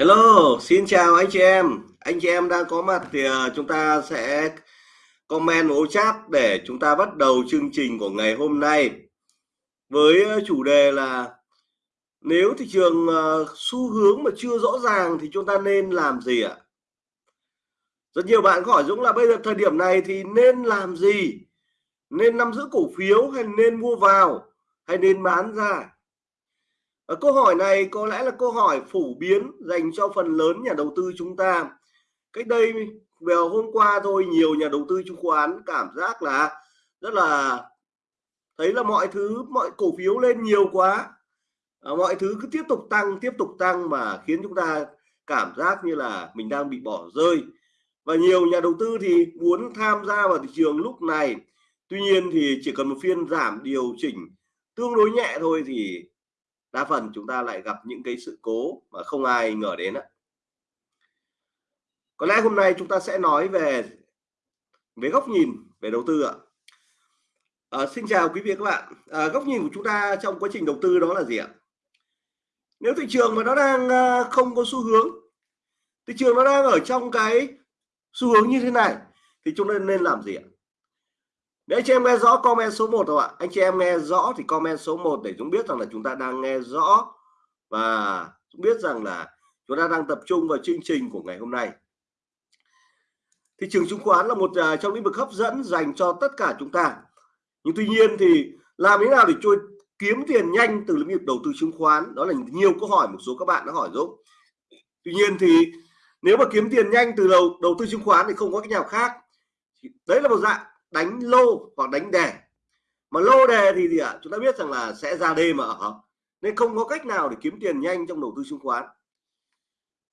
Hello, xin chào anh chị em. Anh chị em đang có mặt thì à, chúng ta sẽ comment ô chat để chúng ta bắt đầu chương trình của ngày hôm nay với à, chủ đề là nếu thị trường à, xu hướng mà chưa rõ ràng thì chúng ta nên làm gì ạ? Rất nhiều bạn hỏi Dũng là bây giờ thời điểm này thì nên làm gì? Nên nắm giữ cổ phiếu hay nên mua vào hay nên bán ra? Ờ, câu hỏi này có lẽ là câu hỏi phổ biến dành cho phần lớn nhà đầu tư chúng ta. Cách đây vào hôm qua thôi nhiều nhà đầu tư chứng khoán cảm giác là rất là thấy là mọi thứ mọi cổ phiếu lên nhiều quá. À, mọi thứ cứ tiếp tục tăng tiếp tục tăng mà khiến chúng ta cảm giác như là mình đang bị bỏ rơi. Và nhiều nhà đầu tư thì muốn tham gia vào thị trường lúc này. Tuy nhiên thì chỉ cần một phiên giảm điều chỉnh tương đối nhẹ thôi thì đa phần chúng ta lại gặp những cái sự cố mà không ai ngờ đến á có lẽ hôm nay chúng ta sẽ nói về về góc nhìn về đầu tư ạ. À, xin chào quý vị các bạn. À, góc nhìn của chúng ta trong quá trình đầu tư đó là gì ạ? Nếu thị trường mà nó đang ờ, không có xu hướng thị trường nó đang ở trong cái xu hướng như thế này thì chúng ta nên làm gì ạ? Nếu anh chị em nghe rõ comment số 1 không ạ. Anh chị em nghe rõ thì comment số 1 để chúng biết rằng là chúng ta đang nghe rõ và chúng biết rằng là chúng ta đang tập trung vào chương trình của ngày hôm nay. Thị trường chứng khoán là một à, trong lĩnh vực hấp dẫn dành cho tất cả chúng ta. Nhưng tuy nhiên thì làm thế nào để trôi kiếm tiền nhanh từ lĩnh vực đầu tư chứng khoán? Đó là nhiều câu hỏi một số các bạn đã hỏi Dũng tuy nhiên thì nếu mà kiếm tiền nhanh từ đầu đầu tư chứng khoán thì không có cái nào khác. Đấy là một dạng đánh lô hoặc đánh đề. Mà lô đề thì gì ạ? Chúng ta biết rằng là sẽ ra đê mà ở. Nên không có cách nào để kiếm tiền nhanh trong đầu tư chứng khoán.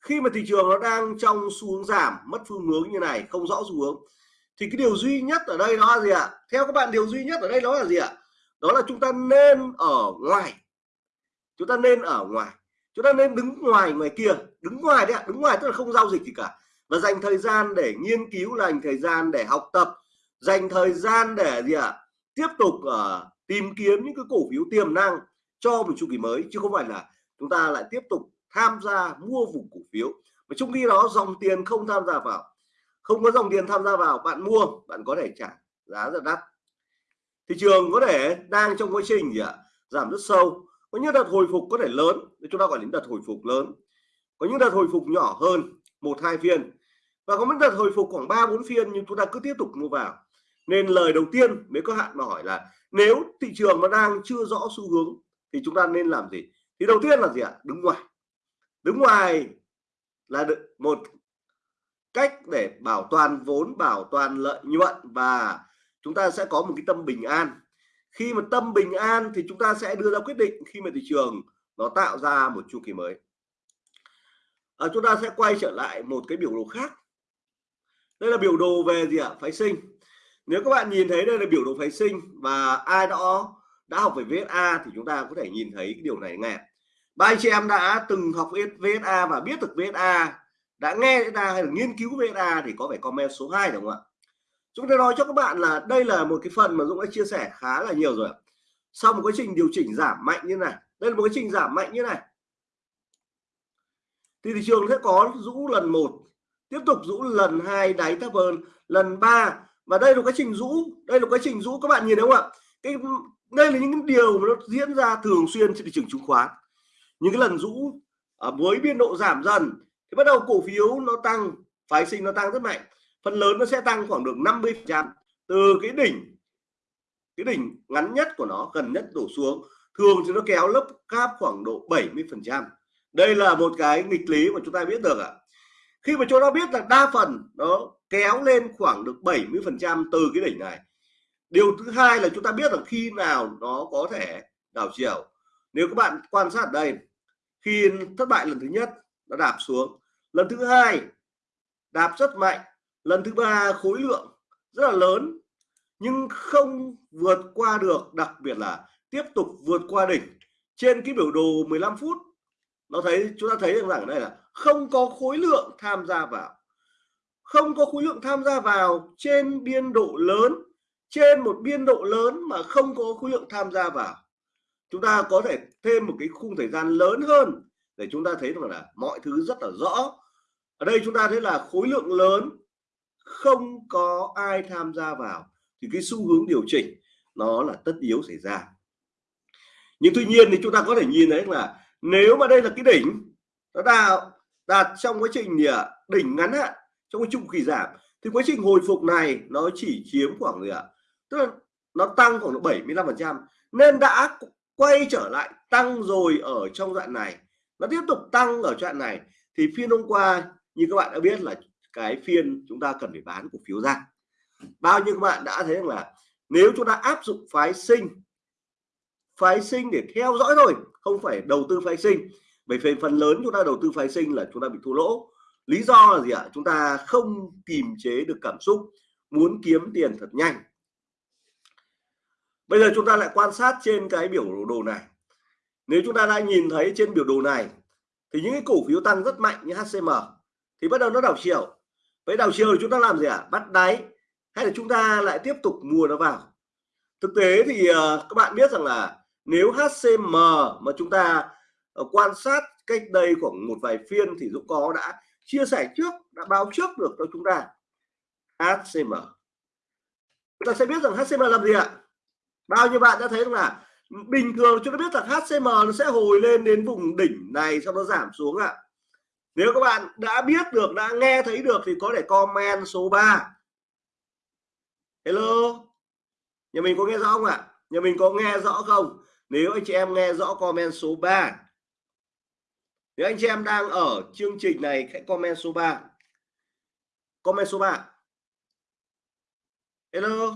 Khi mà thị trường nó đang trong xu hướng giảm, mất phương hướng như này, không rõ xu hướng, thì cái điều duy nhất ở đây đó là gì ạ? Theo các bạn, điều duy nhất ở đây đó là gì ạ? Đó là chúng ta nên ở ngoài. Chúng ta nên ở ngoài. Chúng ta nên đứng ngoài ngoài kia. Đứng ngoài đấy ạ, đứng ngoài tức là không giao dịch gì cả. Và dành thời gian để nghiên cứu, dành thời gian để học tập dành thời gian để gì ạ? À, tiếp tục uh, tìm kiếm những cái cổ phiếu tiềm năng cho một chu kỳ mới chứ không phải là chúng ta lại tiếp tục tham gia mua vùng cổ phiếu. Và trong khi đó dòng tiền không tham gia vào không có dòng tiền tham gia vào bạn mua bạn có thể trả giá rất đắt. Thị trường có thể đang trong quá trình gì ạ? À, giảm rất sâu. Có những đợt hồi phục có thể lớn chúng ta gọi đến đợt hồi phục lớn. Có những đợt hồi phục nhỏ hơn một hai phiên. Và có những đợt hồi phục khoảng ba bốn phiên nhưng chúng ta cứ tiếp tục mua vào nên lời đầu tiên mới có hạn mà hỏi là nếu thị trường nó đang chưa rõ xu hướng thì chúng ta nên làm gì? Thì đầu tiên là gì ạ? Đứng ngoài. Đứng ngoài là một cách để bảo toàn vốn bảo toàn lợi nhuận và chúng ta sẽ có một cái tâm bình an. Khi mà tâm bình an thì chúng ta sẽ đưa ra quyết định khi mà thị trường nó tạo ra một chu kỳ mới. À, chúng ta sẽ quay trở lại một cái biểu đồ khác. Đây là biểu đồ về gì ạ? Phái sinh nếu các bạn nhìn thấy đây là biểu đồ phái sinh và ai đó, đã học về VSA thì chúng ta có thể nhìn thấy cái điều này nghe. Ba anh chị em đã từng học VSA và biết được VSA đã nghe VSA hay là nghiên cứu VSA thì có phải comment số 2 đúng không ạ? Chúng tôi nói cho các bạn là đây là một cái phần mà Dũng đã chia sẻ khá là nhiều rồi sau một quá trình điều chỉnh giảm mạnh như này, đây là một quá trình giảm mạnh như này. Thì thị trường sẽ có rũ lần một, tiếp tục rũ lần hai đáy thấp hơn lần ba và đây là quá trình rũ, đây là quá trình rũ. Các bạn nhìn thấy không ạ? Cái, đây là những điều mà nó diễn ra thường xuyên trên thị trường chứng khoán. Những cái lần rũ ở với biên độ giảm dần, thì bắt đầu cổ phiếu nó tăng, phái sinh nó tăng rất mạnh. Phần lớn nó sẽ tăng khoảng được 50 phần trăm từ cái đỉnh cái đỉnh ngắn nhất của nó, gần nhất đổ xuống. Thường thì nó kéo lớp cáp khoảng độ 70 phần trăm. Đây là một cái nghịch lý mà chúng ta biết được ạ. Khi mà chúng ta biết là đa phần nó kéo lên khoảng được 70 phần trăm từ cái đỉnh này. Điều thứ hai là chúng ta biết là khi nào nó có thể đảo chiều. Nếu các bạn quan sát đây, khi thất bại lần thứ nhất, nó đạp xuống. Lần thứ hai, đạp rất mạnh. Lần thứ ba, khối lượng rất là lớn, nhưng không vượt qua được, đặc biệt là tiếp tục vượt qua đỉnh. Trên cái biểu đồ 15 phút, nó thấy, chúng ta thấy rằng ở đây là không có khối lượng tham gia vào không có khối lượng tham gia vào trên biên độ lớn, trên một biên độ lớn mà không có khối lượng tham gia vào. Chúng ta có thể thêm một cái khung thời gian lớn hơn để chúng ta thấy rằng là mọi thứ rất là rõ. Ở đây chúng ta thấy là khối lượng lớn không có ai tham gia vào. Thì cái xu hướng điều chỉnh, nó là tất yếu xảy ra. Nhưng tuy nhiên thì chúng ta có thể nhìn thấy là nếu mà đây là cái đỉnh, nó đạt đạt trong quá trình đỉnh ngắn hạn trong cái chu kỳ giảm. Thì quá trình hồi phục này nó chỉ chiếm khoảng gì ạ? Tức là nó tăng khoảng 75 phần trăm. Nên đã quay trở lại tăng rồi ở trong đoạn này. Nó tiếp tục tăng ở đoạn này. Thì phiên hôm qua, như các bạn đã biết là cái phiên chúng ta cần phải bán cổ phiếu ra. Bao nhiêu các bạn đã thấy rằng là nếu chúng ta áp dụng phái sinh phái sinh để theo dõi thôi, không phải đầu tư phái sinh. Bởi vì phần lớn chúng ta đầu tư phái sinh là chúng ta bị thua lỗ lý do là gì ạ? Chúng ta không kìm chế được cảm xúc muốn kiếm tiền thật nhanh. Bây giờ chúng ta lại quan sát trên cái biểu đồ này. Nếu chúng ta đã nhìn thấy trên biểu đồ này thì những cái cổ phiếu tăng rất mạnh như HCM thì bắt đầu nó đảo chiều. Với đảo chiều thì chúng ta làm gì ạ? À? bắt đáy hay là chúng ta lại tiếp tục mua nó vào? Thực tế thì uh, các bạn biết rằng là nếu HCM mà chúng ta uh, quan sát cách đây khoảng một vài phiên thì Dũng có đã chia sẻ trước, đã báo trước được cho chúng ta. HCM chúng ta sẽ biết rằng HCM làm gì ạ? Bao nhiêu bạn đã thấy là bình thường chúng ta biết là HCM nó sẽ hồi lên đến vùng đỉnh này, sau đó giảm xuống ạ. Nếu các bạn đã biết được, đã nghe thấy được thì có thể comment số 3 hello? Nhà mình có nghe rõ không ạ? Nhà mình có nghe rõ không? Nếu anh chị em nghe rõ comment số 3 nếu anh chị em đang ở chương trình này, hãy comment số 3 comment số 3 hello.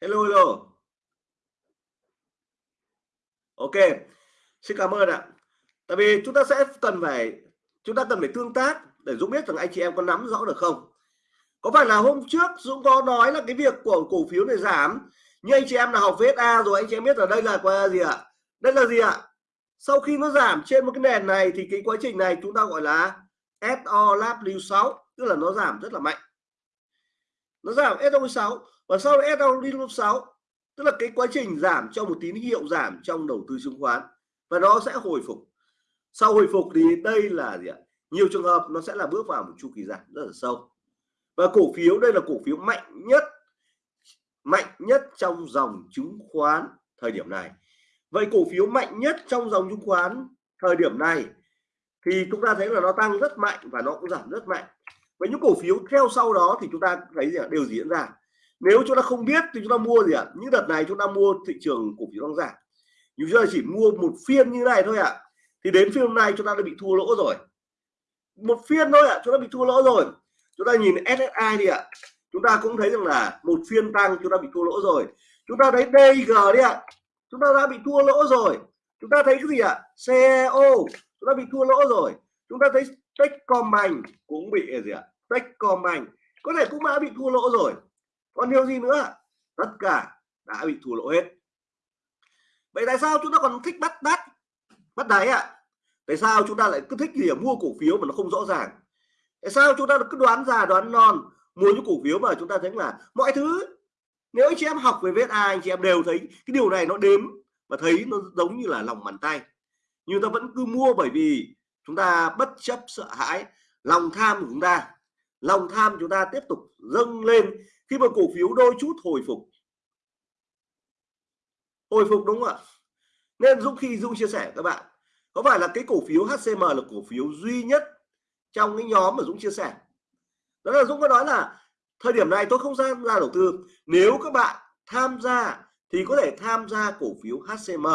Hello hello. Ok. Xin cảm ơn ạ. Tại vì chúng ta sẽ cần phải, chúng ta cần phải tương tác để dũng biết rằng anh chị em có nắm rõ được không? Có phải là hôm trước Dũng có nói là cái việc của cổ phiếu này giảm, nhưng anh chị em là học VSA rồi, anh chị em biết là đây là qua gì ạ? Đây là gì ạ? Sau khi nó giảm trên một cái nền này thì cái quá trình này chúng ta gọi là SO LW6 tức là nó giảm rất là mạnh. Nó giảm SO6 và sau đó SO6 tức là cái quá trình giảm cho một tín hiệu giảm trong đầu tư chứng khoán và nó sẽ hồi phục. Sau hồi phục thì đây là gì ạ? Nhiều trường hợp nó sẽ là bước vào một chu kỳ giảm rất là sâu. Và cổ phiếu, đây là cổ phiếu mạnh nhất mạnh nhất trong dòng chứng khoán thời điểm này vậy cổ phiếu mạnh nhất trong dòng chứng khoán thời điểm này thì chúng ta thấy là nó tăng rất mạnh và nó cũng giảm rất mạnh với những cổ phiếu theo sau đó thì chúng ta thấy gì ạ đều diễn ra nếu chúng ta không biết thì chúng ta mua gì ạ những đợt này chúng ta mua thị trường cổ phiếu đang giảm nhưng chúng ta chỉ mua một phiên như này thôi ạ thì đến phiên hôm nay chúng ta đã bị thua lỗ rồi một phiên thôi ạ chúng ta bị thua lỗ rồi chúng ta nhìn SSI đi ạ chúng ta cũng thấy rằng là một phiên tăng chúng ta bị thua lỗ rồi chúng ta thấy DG đi ạ chúng ta đã bị thua lỗ rồi. Chúng ta thấy cái gì ạ? CEO chúng ta bị thua lỗ rồi. Chúng ta thấy Techcombank cũng bị gì ạ? Techcombank. Có thể cũng đã bị thua lỗ rồi. Còn điều gì nữa tất cả đã bị thua lỗ hết. Vậy tại sao chúng ta còn thích bắt đắt? Bắt đáy ạ. Tại sao chúng ta lại cứ thích gì mua cổ phiếu mà nó không rõ ràng? Tại sao chúng ta cứ đoán già đoán non, mua những cổ phiếu mà chúng ta thấy là mọi thứ nếu anh chị em học về VSA anh chị em đều thấy cái điều này nó đếm và thấy nó giống như là lòng bàn tay. Nhưng ta vẫn cứ mua bởi vì chúng ta bất chấp sợ hãi, lòng tham của chúng ta. Lòng tham chúng ta tiếp tục dâng lên khi mà cổ phiếu đôi chút hồi phục. Hồi phục đúng không ạ? Nên Dũng khi, Dũng chia sẻ các bạn, có phải là cái cổ phiếu HCM là cổ phiếu duy nhất trong cái nhóm mà Dũng chia sẻ? Đó là Dũng có nói là thời điểm này tôi không ra ra đầu tư. Nếu các bạn tham gia thì có thể tham gia cổ phiếu HCM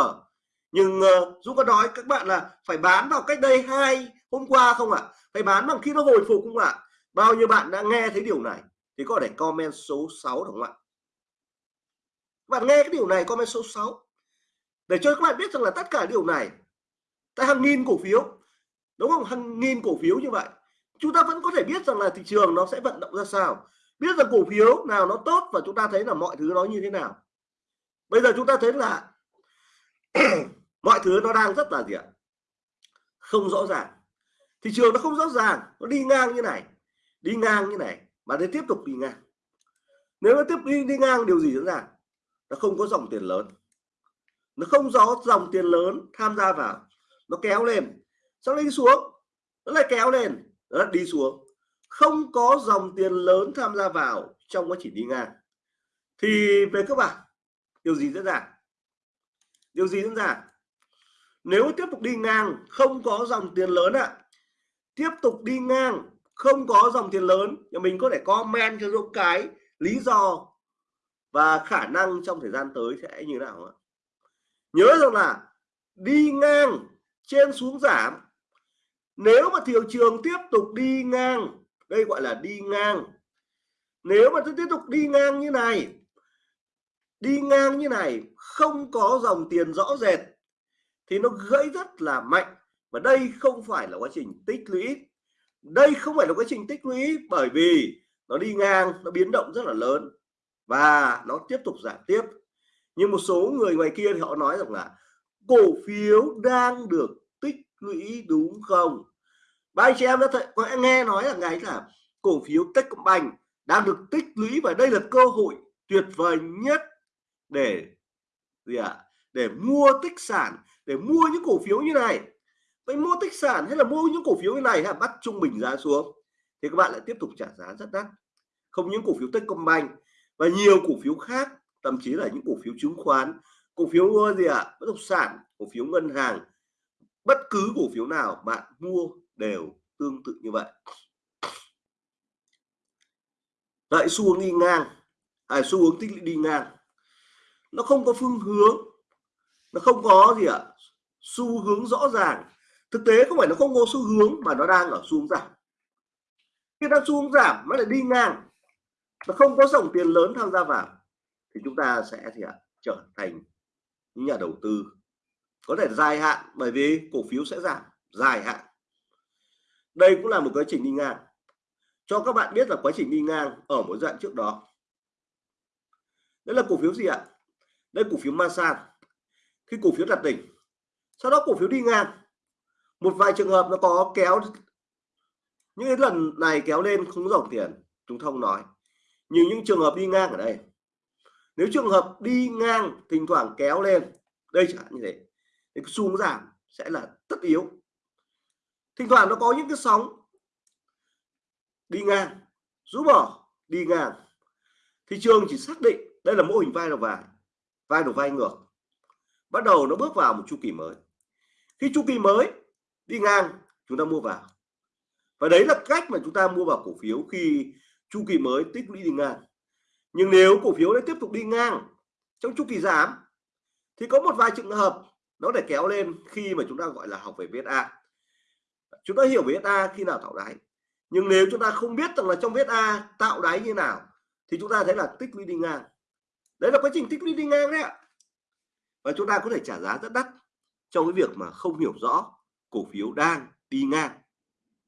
nhưng uh, Dũng có nói các bạn là phải bán vào cách đây hai hôm qua không ạ? Phải bán bằng khi nó hồi phục không ạ? Bao nhiêu bạn đã nghe thấy điều này thì có thể comment số 6 đúng không ạ? Bạn nghe cái điều này comment số 6 để cho các bạn biết rằng là tất cả điều này tại hàng nghìn cổ phiếu đúng không? Hàng nghìn cổ phiếu như vậy. Chúng ta vẫn có thể biết rằng là thị trường nó sẽ vận động ra sao biết rằng cổ phiếu nào nó tốt và chúng ta thấy là mọi thứ nó như thế nào. Bây giờ chúng ta thấy là mọi thứ nó đang rất là gì ạ? Không rõ ràng. Thị trường nó không rõ ràng, nó đi ngang như này, đi ngang như này, mà nó tiếp tục đi ngang. Nếu nó tiếp đi đi ngang, điều gì diễn ra? Nó không có dòng tiền lớn. Nó không có dòng tiền lớn tham gia vào. Nó kéo lên. Sau đấy đi xuống. Nó lại kéo lên. Nó lại đi xuống không có dòng tiền lớn tham gia vào trong quá trình đi ngang. Thì về các bạn điều gì diễn ra? Điều gì diễn ra? Nếu tiếp tục đi ngang không có dòng tiền lớn ạ à, tiếp tục đi ngang không có dòng tiền lớn thì mình có thể comment cho dũng cái lý do và khả năng trong thời gian tới sẽ như nào ạ. Nhớ rằng là đi ngang trên xuống giảm. Nếu mà thị trường tiếp tục đi ngang đây gọi là đi ngang. Nếu mà tiếp tục đi ngang như này, đi ngang như này, không có dòng tiền rõ rệt, thì nó gãy rất là mạnh. Và đây không phải là quá trình tích lũy. Đây không phải là quá trình tích lũy bởi vì nó đi ngang, nó biến động rất là lớn. Và nó tiếp tục giảm tiếp. Nhưng một số người ngoài kia thì họ nói rằng là cổ phiếu đang được tích lũy đúng không? Và anh chị em đã thấy, có nghe nói là ngày là cổ phiếu Techcombank đang được tích lũy và đây là cơ hội tuyệt vời nhất để gì ạ? À? để mua tích sản để mua những cổ phiếu như này. Vậy mua tích sản hay là mua những cổ phiếu như này là bắt trung bình giá xuống. Thì các bạn lại tiếp tục trả giá rất đắt. Không những cổ phiếu Techcombank và nhiều cổ phiếu khác thậm chí là những cổ phiếu chứng khoán cổ phiếu ờ, gì ạ? À? bất động sản cổ phiếu ngân hàng. Bất cứ cổ phiếu nào bạn mua đều tương tự như vậy. Lại xu hướng đi ngang à, xu hướng tích lũy đi ngang. Nó không có phương hướng nó không có gì ạ à? xu hướng rõ ràng. Thực tế không phải nó không có xu hướng mà nó đang ở xu hướng giảm. Khi đang xu hướng giảm nó lại đi ngang. Nó không có dòng tiền lớn tham gia vào thì chúng ta sẽ thì ạ à, trở thành những nhà đầu tư có thể dài hạn bởi vì cổ phiếu sẽ giảm dài hạn đây cũng là một quá trình đi ngang. Cho các bạn biết là quá trình đi ngang ở một dạng trước đó. Đây là cổ phiếu gì ạ? Đây cổ phiếu Masan. Khi cổ phiếu đặt đỉnh, sau đó cổ phiếu đi ngang. Một vài trường hợp nó có kéo, những cái lần này kéo lên không dòng tiền chúng thông nói. Nhưng những trường hợp đi ngang ở đây, nếu trường hợp đi ngang thỉnh thoảng kéo lên, đây chẳng như thế, thì xu hướng giảm sẽ là tất yếu thỉnh thoảng nó có những cái sóng đi ngang, rũ bỏ, đi ngang. Thị trường chỉ xác định đây là mô hình vai đầu vai vai đầu vai ngược. Bắt đầu nó bước vào một chu kỳ mới. Khi chu kỳ mới đi ngang, chúng ta mua vào. Và đấy là cách mà chúng ta mua vào cổ phiếu khi chu kỳ mới tích lũy đi ngang. Nhưng nếu cổ phiếu nó tiếp tục đi ngang trong chu kỳ giảm, thì có một vài trường hợp nó để kéo lên khi mà chúng ta gọi là học về VSA chúng ta hiểu VSA khi nào tạo đáy. Nhưng nếu chúng ta không biết rằng là trong VSA tạo đáy như nào, thì chúng ta thấy là tích lũy đi ngang. Đấy là quá trình tích lũy đi ngang đấy ạ. Và chúng ta có thể trả giá rất đắt trong cái việc mà không hiểu rõ cổ phiếu đang đi ngang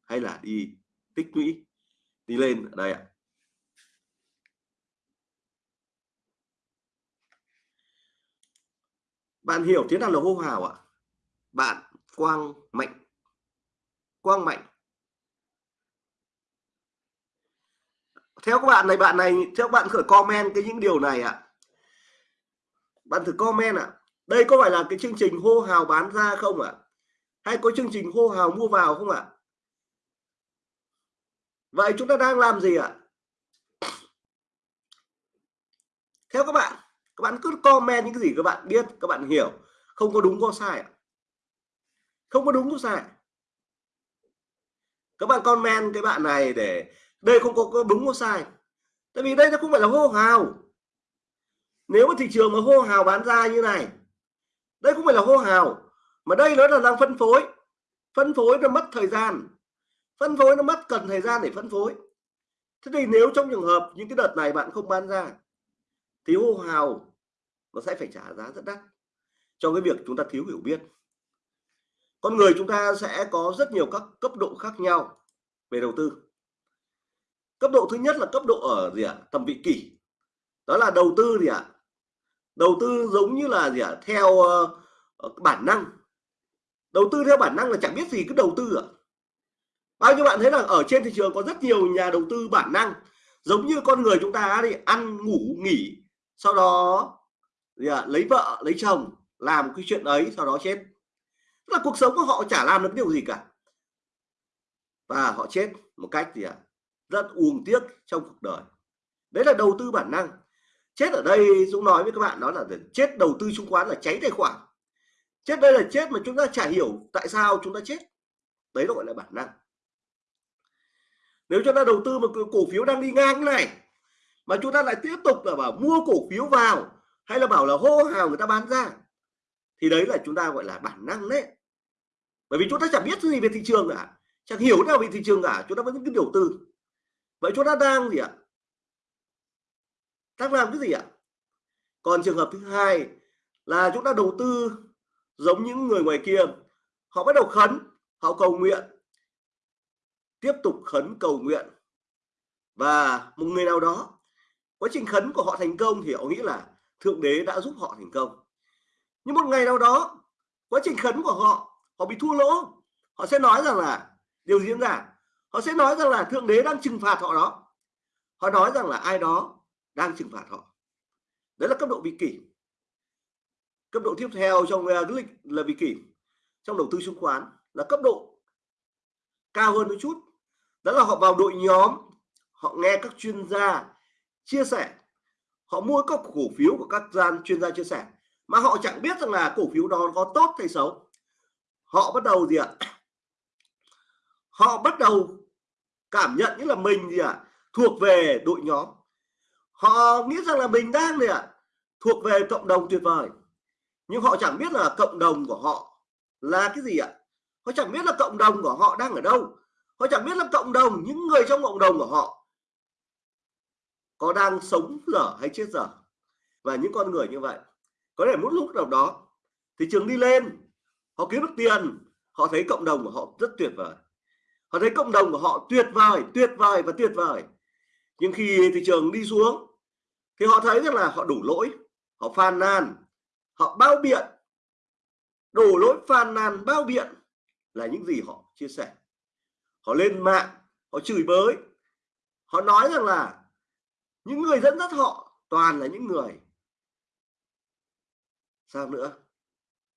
hay là đi tích lũy, đi lên. Ở đây ạ. Bạn hiểu thế nào là hô hào ạ? Bạn quang mạnh quang mạnh. Theo các bạn này bạn này, theo các bạn khởi comment cái những điều này ạ. Bạn thử comment ạ. Đây có phải là cái chương trình hô hào bán ra không ạ? Hay có chương trình hô hào mua vào không ạ? Vậy chúng ta đang làm gì ạ? Theo các bạn các bạn cứ comment những cái gì các bạn biết, các bạn hiểu. Không có đúng có sai không có đúng có sai các bạn comment cái bạn này để đây không có, có đúng có sai. Tại vì đây nó không phải là hô hào. Nếu mà thị trường mà hô hào bán ra như này đây không phải là hô hào mà đây nó là đang phân phối. Phân phối nó mất thời gian. Phân phối nó mất cần thời gian để phân phối. Thế thì nếu trong trường hợp những cái đợt này bạn không bán ra thì hô hào nó sẽ phải trả giá rất đắt trong cái việc chúng ta thiếu hiểu biết con người chúng ta sẽ có rất nhiều các cấp độ khác nhau về đầu tư cấp độ thứ nhất là cấp độ ở gì ạ à? tầm vị kỷ đó là đầu tư gì ạ à? đầu tư giống như là gì ạ à? theo uh, bản năng đầu tư theo bản năng là chẳng biết gì cứ đầu tư ạ à? bao nhiêu bạn thấy là ở trên thị trường có rất nhiều nhà đầu tư bản năng giống như con người chúng ta thì ăn ngủ nghỉ sau đó gì à, lấy vợ lấy chồng làm cái chuyện ấy sau đó chết là cuộc sống của họ chả làm được điều gì cả. Và họ chết một cách gì ạ? À? rất uổng tiếc trong cuộc đời. Đấy là đầu tư bản năng. Chết ở đây, Dũng nói với các bạn, đó là chết đầu tư chứng khoán là cháy tài khoản. Chết đây là chết mà chúng ta chả hiểu tại sao chúng ta chết. Đấy gọi là bản năng. Nếu chúng ta đầu tư một cổ phiếu đang đi ngang này, mà chúng ta lại tiếp tục là bảo mua cổ phiếu vào, hay là bảo là hô hào người ta bán ra, thì đấy là chúng ta gọi là bản năng đấy bởi vì chúng ta chẳng biết gì về thị trường cả. Chẳng hiểu nào về thị trường cả. Chúng ta vẫn cứ đầu tư. Vậy chúng ta đang gì ạ? Đang làm cái gì ạ? Còn trường hợp thứ hai là chúng ta đầu tư giống những người ngoài kia. Họ bắt đầu khấn, họ cầu nguyện. Tiếp tục khấn cầu nguyện. Và một người nào đó, quá trình khấn của họ thành công thì họ nghĩ là thượng đế đã giúp họ thành công. Nhưng một ngày nào đó, quá trình khấn của họ họ bị thua lỗ. Họ sẽ nói rằng là điều diễn ra. Họ sẽ nói rằng là thượng đế đang trừng phạt họ đó. Họ nói rằng là ai đó đang trừng phạt họ. Đấy là cấp độ vị kỷ. Cấp độ tiếp theo trong uh, lịch là vị kỷ. Trong đầu tư chứng khoán là cấp độ cao hơn một chút. Đó là họ vào đội nhóm. Họ nghe các chuyên gia chia sẻ. Họ mua các cổ phiếu của các gian chuyên gia chia sẻ. Mà họ chẳng biết rằng là cổ phiếu đó có tốt hay xấu họ bắt đầu gì ạ? Họ bắt đầu cảm nhận như là mình gì ạ? Thuộc về đội nhóm. Họ nghĩ rằng là mình đang gì ạ? Thuộc về cộng đồng tuyệt vời. Nhưng họ chẳng biết là cộng đồng của họ là cái gì ạ? Họ chẳng biết là cộng đồng của họ đang ở đâu. Họ chẳng biết là cộng đồng, những người trong cộng đồng của họ có đang sống dở hay chết dở. Và những con người như vậy. Có thể một lúc nào đó thị trường đi lên họ kiếm được tiền, họ thấy cộng đồng của họ rất tuyệt vời. Họ thấy cộng đồng của họ tuyệt vời tuyệt vời và tuyệt vời. Nhưng khi thị trường đi xuống, thì họ thấy rằng là họ đủ lỗi, họ phàn nàn, họ bao biện. Đổ lỗi, phàn nàn, bao biện là những gì họ chia sẻ. Họ lên mạng, họ chửi bới. Họ nói rằng là những người dẫn dắt họ toàn là những người. Sao nữa?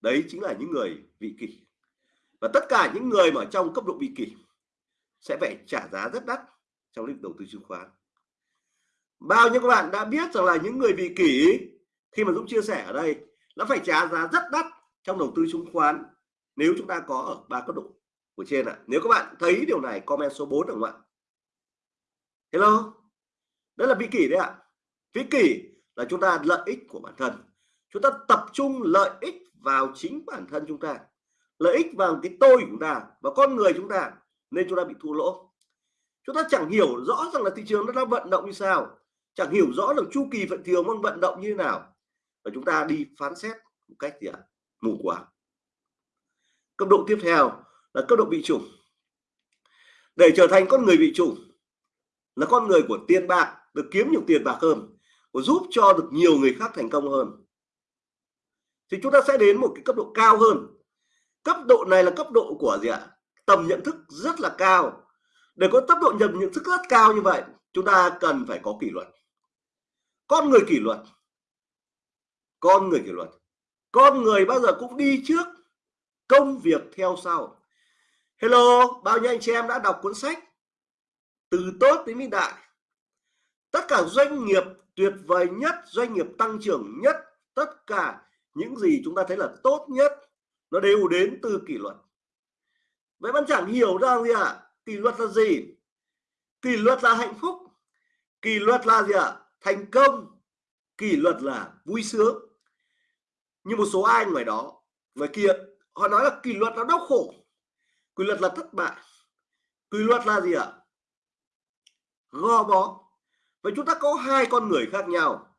Đấy chính là những người vị kỷ. Và tất cả những người mà trong cấp độ vị kỷ sẽ phải trả giá rất đắt trong lĩnh đầu tư chứng khoán. Bao nhiêu các bạn đã biết rằng là những người vị kỷ khi mà Dũng chia sẻ ở đây nó phải trả giá rất đắt trong đầu tư chứng khoán nếu chúng ta có ở ba cấp độ của trên ạ. À. nếu các bạn thấy điều này, comment số 4 được không ạ? Hello? Đó là vị kỷ đấy ạ. À. vị kỷ là chúng ta lợi ích của bản thân. Chúng ta tập trung lợi ích vào chính bản thân chúng ta, lợi ích vào cái tôi của chúng ta và con người chúng ta, nên chúng ta bị thua lỗ. Chúng ta chẳng hiểu rõ rằng là thị trường nó đang vận động như sao, chẳng hiểu rõ được chu kỳ vận thường đang vận động như thế nào. Và chúng ta đi phán xét một cách gì ạ? À? mù quáng. Cấp độ tiếp theo là cấp độ bị chủng để trở thành con người bị chủng là con người của tiền bạc, được kiếm nhiều tiền bạc hơn, và giúp cho được nhiều người khác thành công hơn thì chúng ta sẽ đến một cái cấp độ cao hơn. Cấp độ này là cấp độ của gì ạ? Tầm nhận thức rất là cao. Để có tốc độ nhận nhận thức rất cao như vậy, chúng ta cần phải có kỷ luật. Con người kỷ luật. Con người kỷ luật. Con người bao giờ cũng đi trước công việc theo sau. Hello, bao nhiêu anh chị em đã đọc cuốn sách từ tốt đến vĩ đại? Tất cả doanh nghiệp tuyệt vời nhất, doanh nghiệp tăng trưởng nhất, tất cả những gì chúng ta thấy là tốt nhất, nó đều đến từ kỷ luật. Vậy bạn chẳng hiểu ra gì ạ? À? kỷ luật là gì? Kỷ luật là hạnh phúc. Kỷ luật là gì ạ? À? thành công. Kỷ luật là vui sướng. Như một số ai ngoài đó, ngoài kia, họ nói là kỷ luật là đau khổ. Kỷ luật là thất bại. Kỷ luật là gì ạ? À? gò bó. Vậy chúng ta có hai con người khác nhau.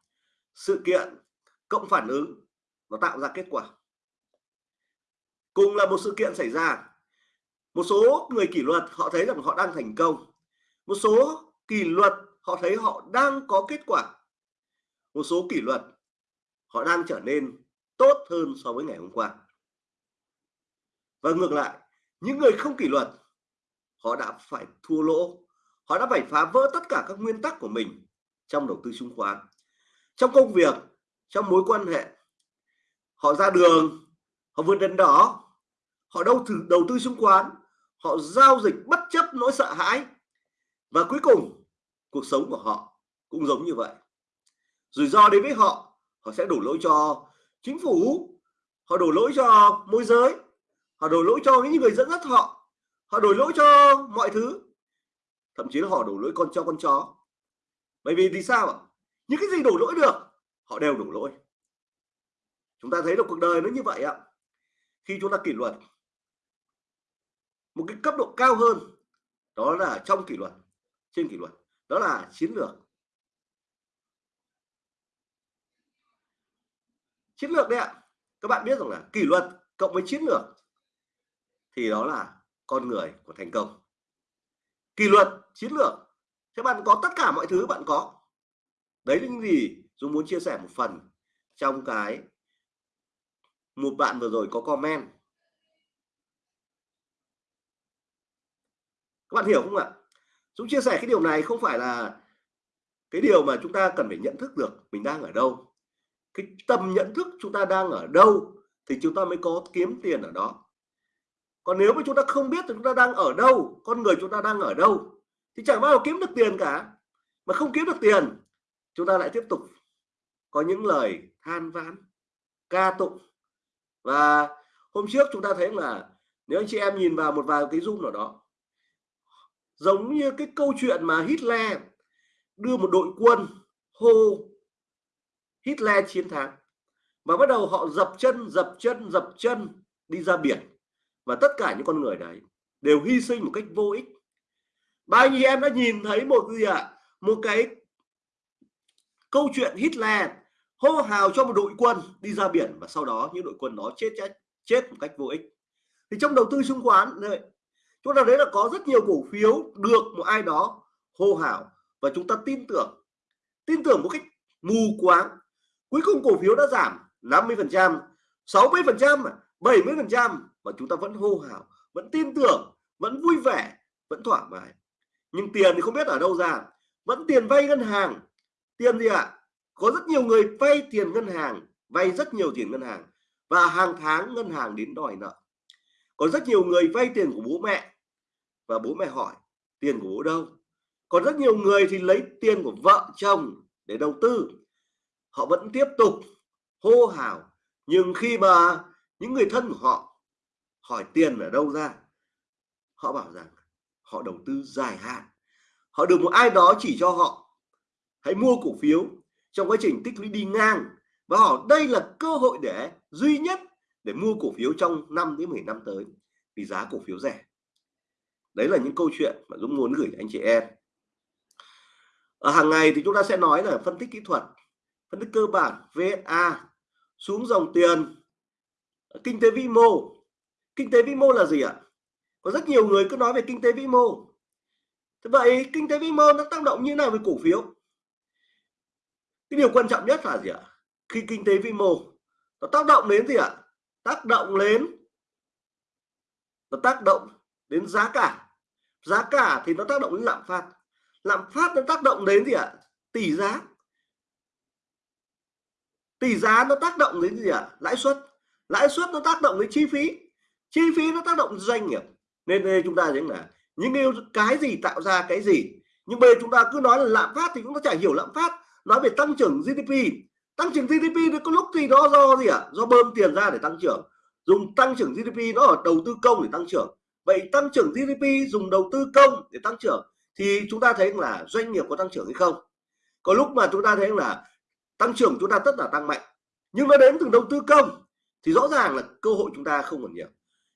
Sự kiện, cộng phản ứng nó tạo ra kết quả. Cùng là một sự kiện xảy ra. Một số người kỷ luật họ thấy rằng họ đang thành công. Một số kỷ luật họ thấy họ đang có kết quả. Một số kỷ luật họ đang trở nên tốt hơn so với ngày hôm qua. Và ngược lại, những người không kỷ luật, họ đã phải thua lỗ. Họ đã phải phá vỡ tất cả các nguyên tắc của mình trong đầu tư chứng khoán. Trong công việc, trong mối quan hệ họ ra đường, họ vượt đèn đỏ, họ đâu thử đầu tư chứng khoán họ giao dịch bất chấp nỗi sợ hãi. Và cuối cùng, cuộc sống của họ cũng giống như vậy. Rủi ro đến với họ họ sẽ đổ lỗi cho chính phủ, họ đổ lỗi cho môi giới, họ đổ lỗi cho những người dẫn dắt họ họ đổ lỗi cho mọi thứ. Thậm chí là họ đổ lỗi con cho con chó. Bởi vì vì sao ạ? Những cái gì đổ lỗi được, họ đều đổ lỗi chúng ta thấy được cuộc đời nó như vậy ạ. Khi chúng ta kỷ luật, một cái cấp độ cao hơn, đó là trong kỷ luật, trên kỷ luật, đó là chiến lược. Chiến lược đấy ạ. Các bạn biết rằng là kỷ luật cộng với chiến lược thì đó là con người của thành công. Kỷ luật, chiến lược thế bạn có tất cả mọi thứ bạn có. Đấy là những gì Dũng muốn chia sẻ một phần trong cái một bạn vừa rồi có comment. Các bạn hiểu không ạ? Dũng chia sẻ cái điều này không phải là cái điều mà chúng ta cần phải nhận thức được mình đang ở đâu. Cái tầm nhận thức chúng ta đang ở đâu thì chúng ta mới có kiếm tiền ở đó. Còn nếu mà chúng ta không biết thì chúng ta đang ở đâu, con người chúng ta đang ở đâu, thì chẳng bao giờ kiếm được tiền cả. Mà không kiếm được tiền, chúng ta lại tiếp tục có những lời than vãn, ca tụng và hôm trước chúng ta thấy là nếu anh chị em nhìn vào một vài cái zoom nào đó, giống như cái câu chuyện mà Hitler đưa một đội quân hô Hitler chiến thắng và bắt đầu họ dập chân dập chân dập chân đi ra biển và tất cả những con người đấy đều hy sinh một cách vô ích bao nhiêu em đã nhìn thấy một gì ạ à? một cái câu chuyện Hitler hô hào cho một đội quân đi ra biển và sau đó những đội quân đó chết chết chết một cách vô ích. Thì trong đầu tư chứng khoán này, chúng ta thấy là có rất nhiều cổ phiếu được một ai đó hô hào và chúng ta tin tưởng. Tin tưởng một cách mù quáng cuối cùng cổ phiếu đã giảm 50 phần trăm 60 phần trăm 70 phần trăm và chúng ta vẫn hô hào vẫn tin tưởng vẫn vui vẻ vẫn thoải mái. Nhưng tiền thì không biết ở đâu ra vẫn tiền vay ngân hàng. Tiền gì ạ? à? Có rất nhiều người vay tiền ngân hàng, vay rất nhiều tiền ngân hàng và hàng tháng ngân hàng đến đòi nợ. Có rất nhiều người vay tiền của bố mẹ và bố mẹ hỏi, tiền của bố đâu? Có rất nhiều người thì lấy tiền của vợ chồng để đầu tư. Họ vẫn tiếp tục hô hào, nhưng khi mà những người thân của họ hỏi tiền ở đâu ra, họ bảo rằng họ đầu tư dài hạn. Họ được một ai đó chỉ cho họ. Hãy mua cổ phiếu trong quá trình tích lũy đi ngang. Và họ đây là cơ hội để duy nhất để mua cổ phiếu trong 5 đến 10 năm tới, vì giá cổ phiếu rẻ. Đấy là những câu chuyện mà Dũng muốn gửi anh chị em. Ở hàng ngày thì chúng ta sẽ nói là phân tích kỹ thuật, phân tích cơ bản VSA xuống dòng tiền ờ, kinh tế vĩ mô. Kinh tế vĩ mô là gì ạ? Có rất nhiều người cứ nói về kinh tế vĩ mô. Thế vậy kinh tế vĩ mô nó tác động như nào với cổ phiếu? Cái điều quan trọng nhất là gì ạ? Khi kinh tế vĩ mô, nó tác động đến gì ạ? Tác động đến, nó tác động đến giá cả. Giá cả thì nó tác động đến lạm phát. Lạm phát nó tác động đến gì ạ? Tỷ giá. Tỷ giá nó tác động đến gì ạ? Lãi suất. Lãi suất nó tác động đến chi phí. Chi phí nó tác động đến doanh nghiệp. Nên đây chúng ta thấy là những cái gì tạo ra cái gì? Nhưng bây giờ chúng ta cứ nói là lạm phát thì chúng ta chả hiểu lạm phát nói về tăng trưởng GDP tăng trưởng GDP thì có lúc thì nó do gì ạ? À? do bơm tiền ra để tăng trưởng. Dùng tăng trưởng GDP nó ở đầu tư công để tăng trưởng. Vậy tăng trưởng GDP dùng đầu tư công để tăng trưởng thì chúng ta thấy là doanh nghiệp có tăng trưởng hay không? Có lúc mà chúng ta thấy là tăng trưởng chúng ta tất là tăng mạnh. Nhưng nó đến từ đầu tư công thì rõ ràng là cơ hội chúng ta không còn nhiều.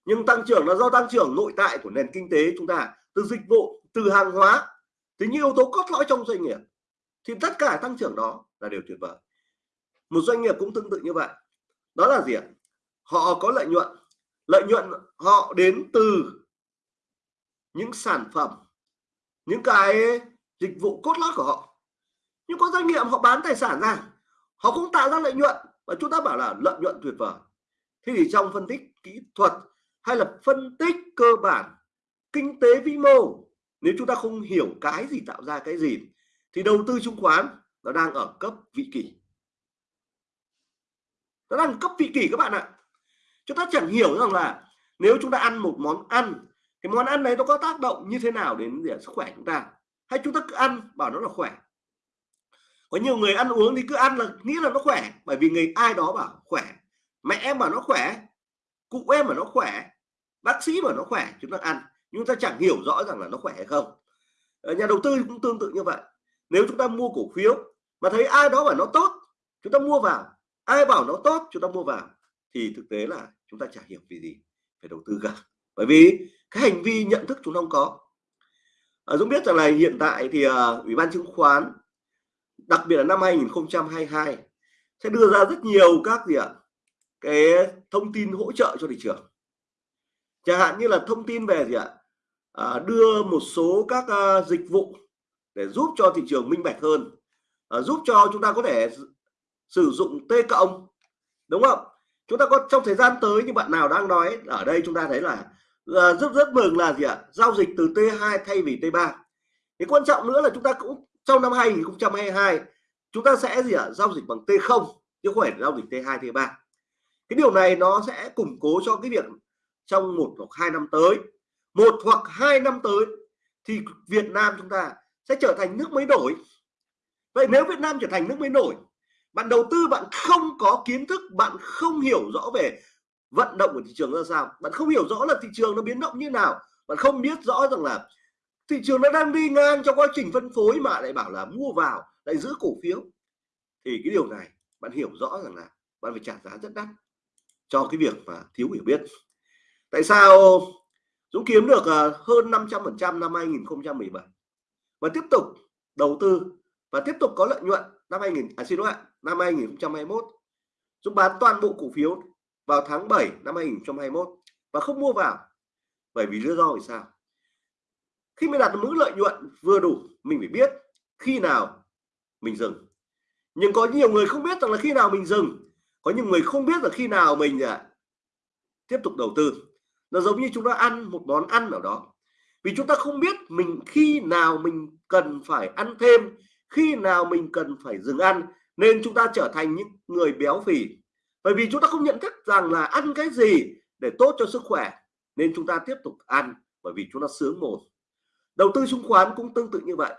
Nhưng tăng trưởng là do tăng trưởng nội tại của nền kinh tế chúng ta, từ dịch vụ, từ hàng hóa. Thì những yếu tố cốt lõi trong doanh nghiệp thì tất cả tăng trưởng đó là điều tuyệt vời. Một doanh nghiệp cũng tương tự như vậy. Đó là gì ạ? Họ có lợi nhuận. Lợi nhuận họ đến từ những sản phẩm, những cái dịch vụ cốt lõi của họ. Nhưng có doanh nghiệp họ bán tài sản ra, họ cũng tạo ra lợi nhuận. Và chúng ta bảo là lợi nhuận tuyệt vời. Thì trong phân tích kỹ thuật hay là phân tích cơ bản, kinh tế vĩ mô, nếu chúng ta không hiểu cái gì tạo ra cái gì thì đầu tư chứng khoán nó đang ở cấp vị kỷ. Nó đang cấp vị kỷ các bạn ạ. Chúng ta chẳng hiểu rằng là nếu chúng ta ăn một món ăn, cái món ăn đấy nó có tác động như thế nào đến sức khỏe chúng ta? Hay chúng ta cứ ăn bảo nó là khỏe? Có nhiều người ăn uống thì cứ ăn là nghĩ là nó khỏe, bởi vì người ai đó bảo khỏe. Mẹ em bảo nó khỏe, cụ em bảo nó khỏe, bác sĩ bảo nó khỏe, chúng ta ăn. Nhưng ta chẳng hiểu rõ rằng là nó khỏe hay không. Ờ, nhà đầu tư cũng tương tự như vậy nếu chúng ta mua cổ phiếu mà thấy ai đó bảo nó tốt chúng ta mua vào. Ai bảo nó tốt chúng ta mua vào. Thì thực tế là chúng ta chả hiểu vì gì phải đầu tư cả. Bởi vì cái hành vi nhận thức chúng ta không có. À, Dũng biết rằng là hiện tại thì uh, ủy ban chứng khoán đặc biệt là năm 2022 sẽ đưa ra rất nhiều các gì ạ? Cái thông tin hỗ trợ cho thị trường. Chẳng hạn như là thông tin về gì ạ? À, đưa một số các uh, dịch vụ để giúp cho thị trường minh bạch hơn à, giúp cho chúng ta có thể sử dụng T cộng đúng không? Chúng ta có trong thời gian tới như bạn nào đang nói ở đây chúng ta thấy là à, rất rất mừng là gì ạ? Giao dịch từ T2 thay vì T3 thì quan trọng nữa là chúng ta cũng trong năm 2022 chúng ta sẽ gì ạ? Giao dịch bằng T0 chứ không phải giao dịch T2 T3 cái điều này nó sẽ củng cố cho cái việc trong một hoặc hai năm tới. Một hoặc hai năm tới thì Việt Nam chúng ta sẽ trở thành nước mới nổi. Vậy nếu Việt Nam trở thành nước mới nổi, bạn đầu tư, bạn không có kiến thức, bạn không hiểu rõ về vận động của thị trường ra sao, bạn không hiểu rõ là thị trường nó biến động như nào, bạn không biết rõ rằng là thị trường nó đang đi ngang trong quá trình phân phối mà lại bảo là mua vào, lại giữ cổ phiếu. Thì cái điều này bạn hiểu rõ rằng là bạn phải trả giá rất đắt cho cái việc mà thiếu hiểu biết. Tại sao Dũng kiếm được ờ, hơn 500% năm 2017 và tiếp tục đầu tư và tiếp tục có lợi nhuận năm 2000 à xin lỗi ạ năm 2021 Dũng bán toàn bộ cổ phiếu vào tháng 7 năm 2021 và không mua vào. Bởi vì lý do vì sao? Khi mình đạt được mức lợi nhuận vừa đủ mình phải biết khi nào mình dừng. Nhưng có nhiều người không biết rằng là khi nào mình dừng. Có những người không biết là khi nào mình à, tiếp tục đầu tư. Nó giống như chúng ta ăn một món ăn nào đó vì chúng ta không biết mình khi nào mình cần phải ăn thêm, khi nào mình cần phải dừng ăn, nên chúng ta trở thành những người béo phì. Bởi vì chúng ta không nhận thức rằng là ăn cái gì để tốt cho sức khỏe, nên chúng ta tiếp tục ăn bởi vì chúng ta sướng mồm. Đầu tư chứng khoán cũng tương tự như vậy.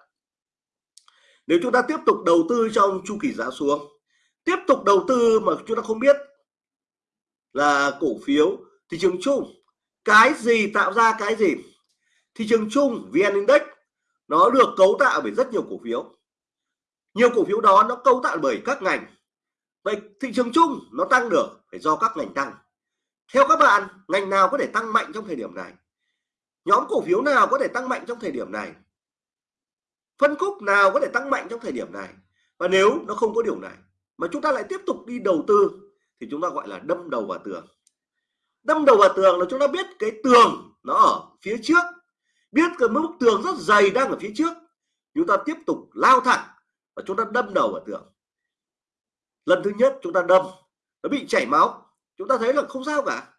Nếu chúng ta tiếp tục đầu tư trong chu kỳ giá xuống, tiếp tục đầu tư mà chúng ta không biết là cổ phiếu, thị trường chung, cái gì tạo ra cái gì? Thị trường chung, vn index, nó được cấu tạo bởi rất nhiều cổ phiếu. Nhiều cổ phiếu đó nó cấu tạo bởi các ngành. Vậy thị trường chung nó tăng được phải do các ngành tăng. Theo các bạn, ngành nào có thể tăng mạnh trong thời điểm này? Nhóm cổ phiếu nào có thể tăng mạnh trong thời điểm này? Phân khúc nào có thể tăng mạnh trong thời điểm này? Và nếu nó không có điều này, mà chúng ta lại tiếp tục đi đầu tư, thì chúng ta gọi là đâm đầu vào tường. Đâm đầu vào tường là chúng ta biết cái tường nó ở phía trước biết cái bức tường rất dày đang ở phía trước. Chúng ta tiếp tục lao thẳng và chúng ta đâm đầu vào tường. Lần thứ nhất chúng ta đâm, nó bị chảy máu. Chúng ta thấy là không sao cả.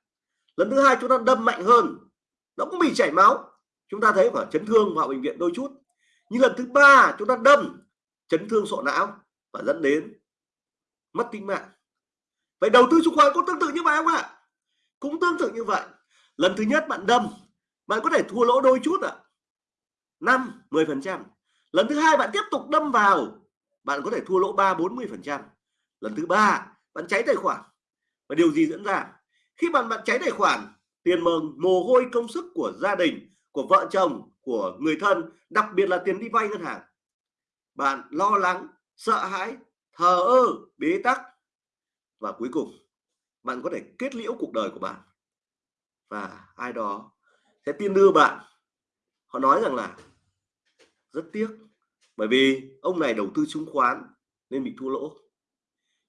Lần thứ hai chúng ta đâm mạnh hơn, nó cũng bị chảy máu. Chúng ta thấy khoảng chấn thương vào bệnh viện đôi chút. Nhưng lần thứ ba chúng ta đâm, chấn thương sọ não và dẫn đến mất tính mạng. Vậy đầu tư chứng khoán cũng tương tự như vậy không ạ? Cũng tương tự như vậy. Lần thứ nhất bạn đâm bạn có thể thua lỗ đôi chút ạ. Năm, mười phần trăm. Lần thứ hai bạn tiếp tục đâm vào, bạn có thể thua lỗ ba, bốn mươi phần trăm. Lần thứ ba, bạn cháy tài khoản. Và điều gì diễn ra? Khi bạn bạn cháy tài khoản, tiền mừng, mồ hôi, công sức của gia đình, của vợ chồng, của người thân, đặc biệt là tiền đi vay ngân hàng. Bạn lo lắng, sợ hãi, thờ ơ, bế tắc. Và cuối cùng, bạn có thể kết liễu cuộc đời của bạn. Và ai đó sẽ tin đưa bạn, họ nói rằng là rất tiếc, bởi vì ông này đầu tư chứng khoán nên bị thua lỗ.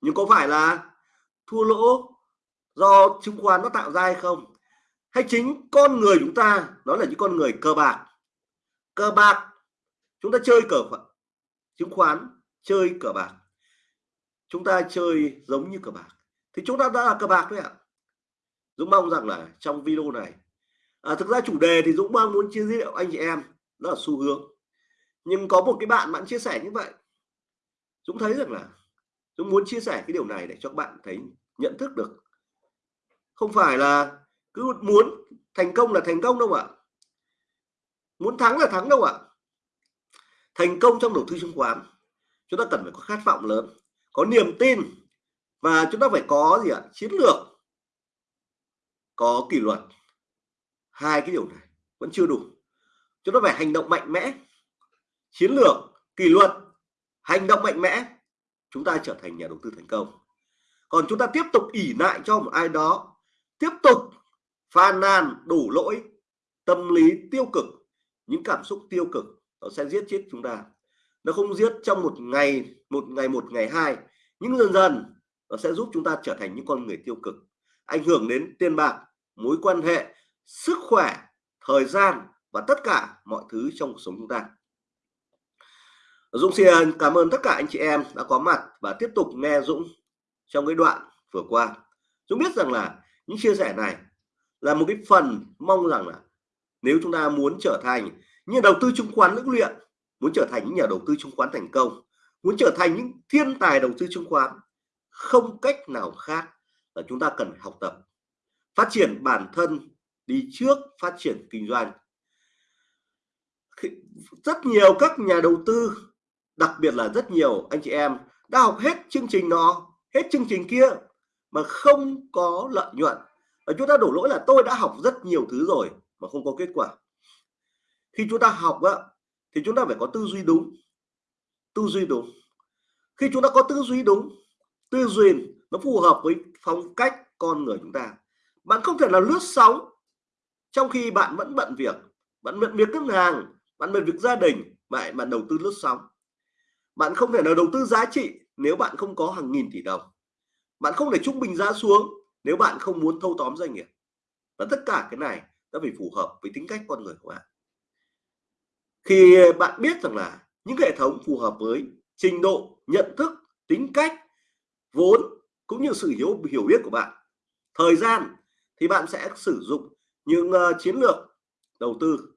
Nhưng có phải là thua lỗ do chứng khoán nó tạo ra hay không? Hay chính con người chúng ta nó là những con người cờ bạc. Cờ bạc, chúng ta chơi cờ chứng khoán, chơi cờ bạc. Chúng ta chơi giống như cờ bạc. Thì chúng ta đã là cờ bạc đấy ạ. Dũng mong rằng là trong video này à, thực ra chủ đề thì Dũng mong muốn chia sẻ anh chị em đó là xu hướng. Nhưng có một cái bạn bạn chia sẻ như vậy. Dũng thấy rằng là Dũng muốn chia sẻ cái điều này để cho các bạn thấy nhận thức được. Không phải là cứ muốn thành công là thành công đâu ạ. Muốn thắng là thắng đâu ạ. Thành công trong đầu tư chứng khoán chúng ta cần phải có khát vọng lớn có niềm tin và chúng ta phải có gì ạ? Chiến lược có kỷ luật hai cái điều này vẫn chưa đủ chúng ta phải hành động mạnh mẽ. Chiến lược, kỷ luật, hành động mạnh mẽ, chúng ta trở thành nhà đầu tư thành công. Còn chúng ta tiếp tục ỉ lại cho một ai đó, tiếp tục phàn nàn đủ lỗi tâm lý tiêu cực, những cảm xúc tiêu cực, nó sẽ giết chết chúng ta. Nó không giết trong một ngày một ngày một, ngày hai, nhưng dần dần nó sẽ giúp chúng ta trở thành những con người tiêu cực, ảnh hưởng đến tiền bạc, mối quan hệ sức khỏe, thời gian và tất cả mọi thứ trong cuộc sống chúng ta. Dũng xin cảm ơn tất cả anh chị em đã có mặt và tiếp tục nghe Dũng trong cái đoạn vừa qua. Dũng biết rằng là những chia sẻ này là một cái phần mong rằng là nếu chúng ta muốn trở thành những đầu tư chứng khoán lưỡng luyện, muốn trở thành những nhà đầu tư chứng khoán thành công, muốn trở thành những thiên tài đầu tư chứng khoán, không cách nào khác là chúng ta cần phải học tập, phát triển bản thân đi trước phát triển kinh doanh. Rất nhiều các nhà đầu tư đặc biệt là rất nhiều anh chị em đã học hết chương trình nó hết chương trình kia mà không có lợi nhuận. Và chúng ta đổ lỗi là tôi đã học rất nhiều thứ rồi mà không có kết quả. Khi chúng ta học á, thì chúng ta phải có tư duy đúng. Tư duy đúng. Khi chúng ta có tư duy đúng tư duy nó phù hợp với phong cách con người chúng ta. Bạn không thể là lướt sóng trong khi bạn vẫn bận việc, bạn bận việc ngân hàng, bạn bận việc gia đình, bạn bạn đầu tư lướt sóng. Bạn không thể nào đầu tư giá trị nếu bạn không có hàng nghìn tỷ đồng. Bạn không thể trung bình giá xuống nếu bạn không muốn thâu tóm doanh nghiệp. Và tất cả cái này nó phải phù hợp với tính cách con người của bạn. Khi bạn biết rằng là những hệ thống phù hợp với trình độ, nhận thức, tính cách, vốn cũng như sự hiểu hiểu biết của bạn, thời gian thì bạn sẽ sử dụng những uh, chiến lược đầu tư.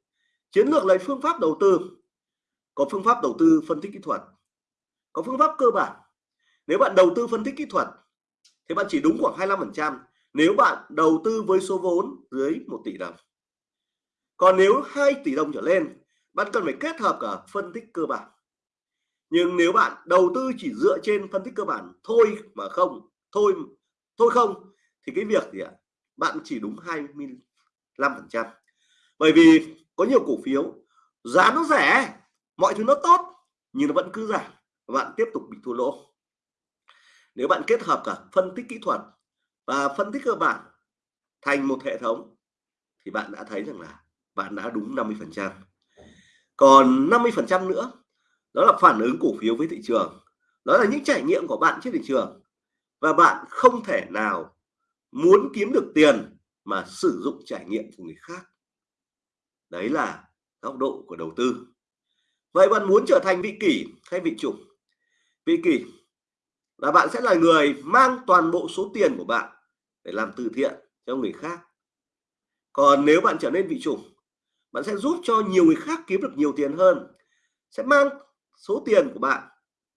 Chiến lược lấy phương pháp đầu tư. Có phương pháp đầu tư phân tích kỹ thuật. Có phương pháp cơ bản. Nếu bạn đầu tư phân tích kỹ thuật thì bạn chỉ đúng khoảng 25% nếu bạn đầu tư với số vốn dưới 1 tỷ đồng. Còn nếu 2 tỷ đồng trở lên bạn cần phải kết hợp cả phân tích cơ bản. Nhưng nếu bạn đầu tư chỉ dựa trên phân tích cơ bản thôi mà không thôi thôi không thì cái việc gì ạ? À? bạn chỉ đúng 20 5% bởi vì có nhiều cổ phiếu, giá nó rẻ, mọi thứ nó tốt, nhưng nó vẫn cứ giảm và bạn tiếp tục bị thua lỗ. Nếu bạn kết hợp cả phân tích kỹ thuật và phân tích cơ bản thành một hệ thống thì bạn đã thấy rằng là bạn đã đúng 50% còn 50% nữa, đó là phản ứng cổ phiếu với thị trường. Đó là những trải nghiệm của bạn trên thị trường và bạn không thể nào muốn kiếm được tiền mà sử dụng trải nghiệm của người khác. Đấy là góc độ của đầu tư. Vậy bạn muốn trở thành vị kỷ hay vị chủ? Vị kỷ là bạn sẽ là người mang toàn bộ số tiền của bạn để làm từ thiện cho người khác. Còn nếu bạn trở nên vị chủ, bạn sẽ giúp cho nhiều người khác kiếm được nhiều tiền hơn, sẽ mang số tiền của bạn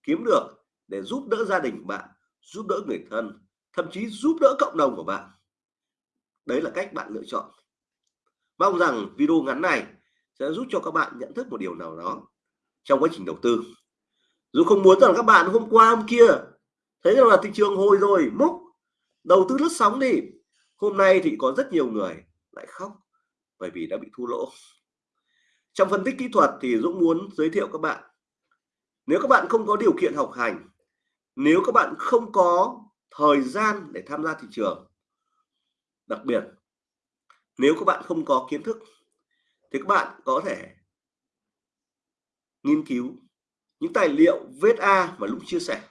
kiếm được để giúp đỡ gia đình của bạn, giúp đỡ người thân, thậm chí giúp đỡ cộng đồng của bạn đấy là cách bạn lựa chọn. Mong rằng video ngắn này sẽ giúp cho các bạn nhận thức một điều nào đó trong quá trình đầu tư. Dù không muốn rằng các bạn hôm qua, hôm kia thấy rằng là thị trường hồi rồi múc đầu tư lướt sóng đi, hôm nay thì có rất nhiều người lại khóc bởi vì đã bị thua lỗ. Trong phân tích kỹ thuật thì Dũng muốn giới thiệu các bạn, nếu các bạn không có điều kiện học hành, nếu các bạn không có thời gian để tham gia thị trường đặc biệt, nếu các bạn không có kiến thức, thì các bạn có thể nghiên cứu những tài liệu VSA mà Dũng chia sẻ.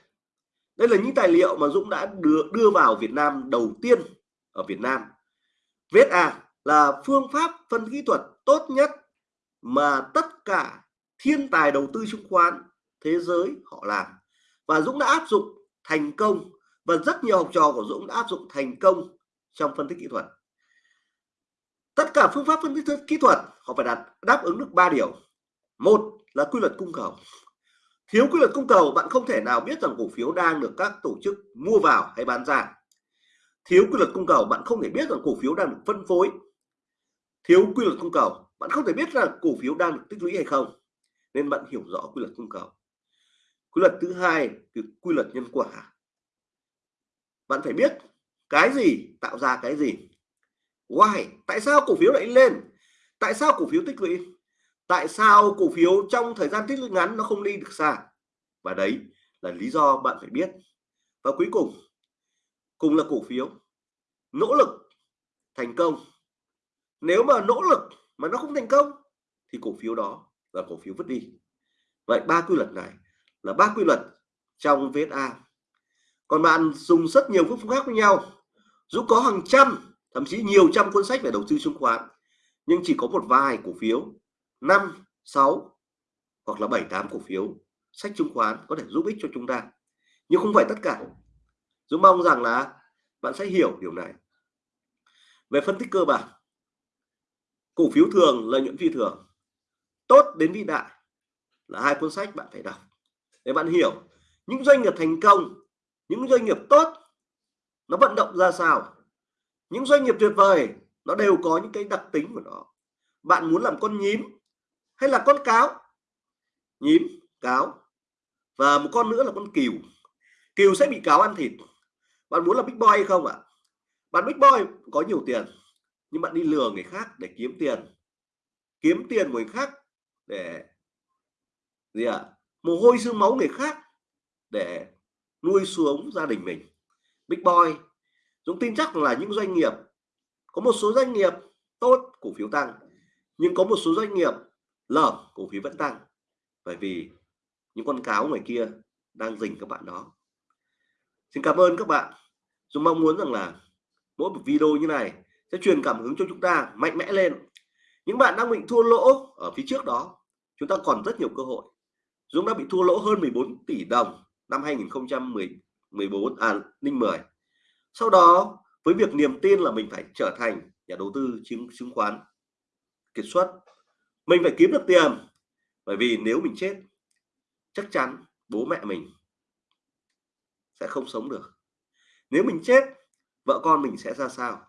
Đây là những tài liệu mà Dũng đã đưa đưa vào Việt Nam đầu tiên ở Việt Nam. VSA là phương pháp phân kỹ thuật tốt nhất mà tất cả thiên tài đầu tư chứng khoán thế giới họ làm. Và Dũng đã áp dụng thành công và rất nhiều học trò của Dũng đã áp dụng thành công trong phân tích kỹ thuật. Tất cả phương pháp phân tích kỹ thuật, họ phải đạt, đáp ứng được ba điều. Một là quy luật cung cầu. Thiếu quy luật cung cầu, bạn không thể nào biết rằng cổ phiếu đang được các tổ chức mua vào hay bán ra. Thiếu quy luật cung cầu, bạn không thể biết rằng cổ phiếu đang được phân phối. Thiếu quy luật cung cầu, bạn không thể biết rằng cổ phiếu đang được tích lũy hay không, nên bạn hiểu rõ quy luật cung cầu. Quy luật thứ hai quy luật nhân quả. Bạn phải biết cái gì? Tạo ra cái gì? Why? Tại sao cổ phiếu lại lên? Tại sao cổ phiếu tích lũy? Tại sao cổ phiếu trong thời gian tích lũy ngắn nó không đi được xa? Và đấy là lý do bạn phải biết. Và cuối cùng cùng là cổ phiếu, nỗ lực thành công. Nếu mà nỗ lực mà nó không thành công, thì cổ phiếu đó là cổ phiếu vứt đi. Vậy ba quy luật này là ba quy luật trong VSA còn bạn dùng rất nhiều phương pháp khác với nhau. Dù có hàng trăm, thậm chí nhiều trăm cuốn sách về đầu tư chứng khoán, nhưng chỉ có một vài cổ phiếu, năm, sáu, hoặc là bảy, tám cổ phiếu sách chứng khoán có thể giúp ích cho chúng ta. Nhưng không phải tất cả. Dũng mong rằng là bạn sẽ hiểu điều này. Về phân tích cơ bản, cổ phiếu thường, lợi nhuận phi thường. Tốt đến vĩ đại là hai cuốn sách bạn phải đọc để bạn hiểu những doanh nghiệp thành công những doanh nghiệp tốt, nó vận động ra sao? Những doanh nghiệp tuyệt vời, nó đều có những cái đặc tính của nó. Bạn muốn làm con nhím hay là con cáo? Nhím, cáo. Và một con nữa là con cừu. Cừu sẽ bị cáo ăn thịt. Bạn muốn là big boy hay không ạ? Bạn big boy có nhiều tiền, nhưng bạn đi lừa người khác để kiếm tiền. Kiếm tiền của người khác để gì ạ? À? mồ hôi xương máu người khác để nuôi xuống gia đình mình. Big boy, Dũng tin chắc là những doanh nghiệp, có một số doanh nghiệp tốt, cổ phiếu tăng, nhưng có một số doanh nghiệp lởm, cổ phiếu vẫn tăng. Bởi vì những con cáo ngoài kia đang dình các bạn đó. Xin cảm ơn các bạn. Dũng mong muốn rằng là mỗi một video như này sẽ truyền cảm hứng cho chúng ta mạnh mẽ lên. Những bạn đang bị thua lỗ ở phía trước đó, chúng ta còn rất nhiều cơ hội. Dũng đã bị thua lỗ hơn 14 tỷ đồng năm 2014 à linh 10 sau đó, với việc niềm tin là mình phải trở thành nhà đầu tư chứng chứng khoán kiệt xuất, mình phải kiếm được tiền, bởi vì nếu mình chết, chắc chắn bố mẹ mình sẽ không sống được. Nếu mình chết, vợ con mình sẽ ra sao?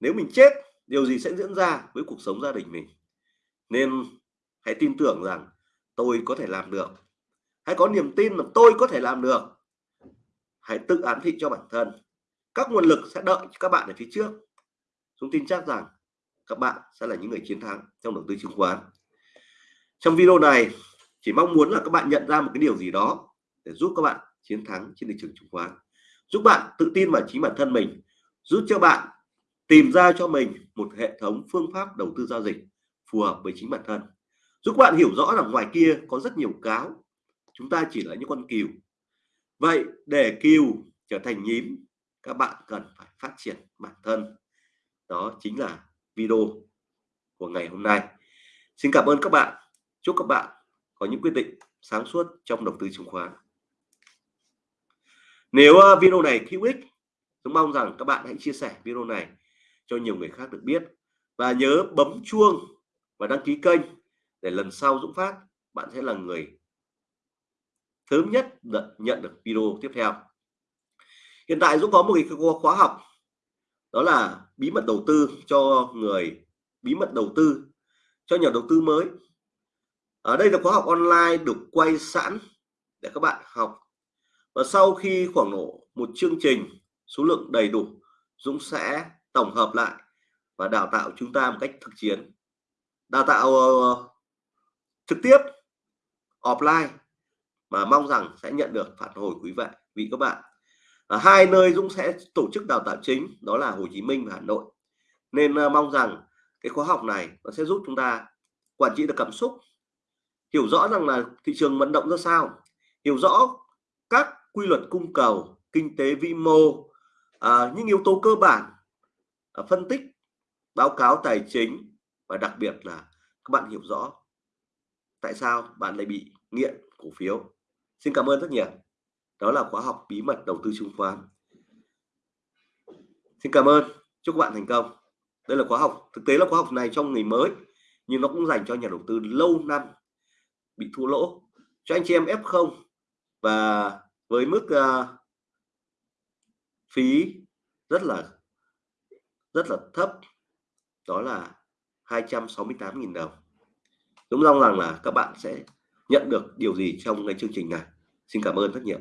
Nếu mình chết, điều gì sẽ diễn ra với cuộc sống gia đình mình? Nên hãy tin tưởng rằng tôi có thể làm được hãy có niềm tin là tôi có thể làm được. Hãy tự ám thị cho bản thân. Các nguồn lực sẽ đợi các bạn ở phía trước. Chúng tin chắc rằng các bạn sẽ là những người chiến thắng trong đầu tư chứng khoán. Trong video này, chỉ mong muốn là các bạn nhận ra một cái điều gì đó để giúp các bạn chiến thắng trên thị trường chứng khoán. Giúp bạn tự tin vào chính bản thân mình. Giúp cho bạn tìm ra cho mình một hệ thống phương pháp đầu tư giao dịch phù hợp với chính bản thân. Giúp bạn hiểu rõ là ngoài kia có rất nhiều cáo chúng ta chỉ là những con cừu. Vậy để cừu trở thành nhím, các bạn cần phải phát triển bản thân. Đó chính là video của ngày hôm nay. Xin cảm ơn các bạn. Chúc các bạn có những quyết định sáng suốt trong đầu tư chứng khoán. Nếu ờ, video này hữu ích, tôi mong rằng các bạn hãy chia sẻ video này cho nhiều người khác được biết. Và nhớ bấm chuông và đăng ký kênh để lần sau Dũng Phát, bạn sẽ là người sớm nhất nhận được video tiếp theo. Hiện tại Dũng có một cái khóa học đó là bí mật đầu tư cho người bí mật đầu tư cho nhà đầu tư mới. Ở đây là khóa học online được quay sẵn để các bạn học. Và sau khi khoảng độ một chương trình số lượng đầy đủ Dũng sẽ tổng hợp lại và đào tạo chúng ta một cách thực chiến. Đào tạo uh, trực tiếp offline mà mong rằng sẽ nhận được phản hồi quý vị vị các bạn. À, hai nơi Dũng sẽ tổ chức đào tạo chính đó là Hồ Chí Minh và Hà Nội. Nên uh, mong rằng cái khóa học này nó sẽ giúp chúng ta quản trị được cảm xúc hiểu rõ rằng là thị trường vận động ra sao hiểu rõ các quy luật cung cầu kinh tế vĩ mô à, những yếu tố cơ bản à, phân tích báo cáo tài chính và đặc biệt là các bạn hiểu rõ tại sao bạn lại bị nghiện cổ phiếu xin cảm ơn rất nhiều. Đó là khóa học bí mật đầu tư chứng khoán. Xin cảm ơn. Chúc các bạn thành công. Đây là khóa học thực tế là khóa học này trong người mới nhưng nó cũng dành cho nhà đầu tư lâu năm bị thua lỗ. Cho anh chị em F0 và với mức uh, phí rất là rất là thấp đó là 268.000 đồng. Đúng mong rằng là các bạn sẽ nhận được điều gì trong cái chương trình này. Xin cảm ơn rất nhiều.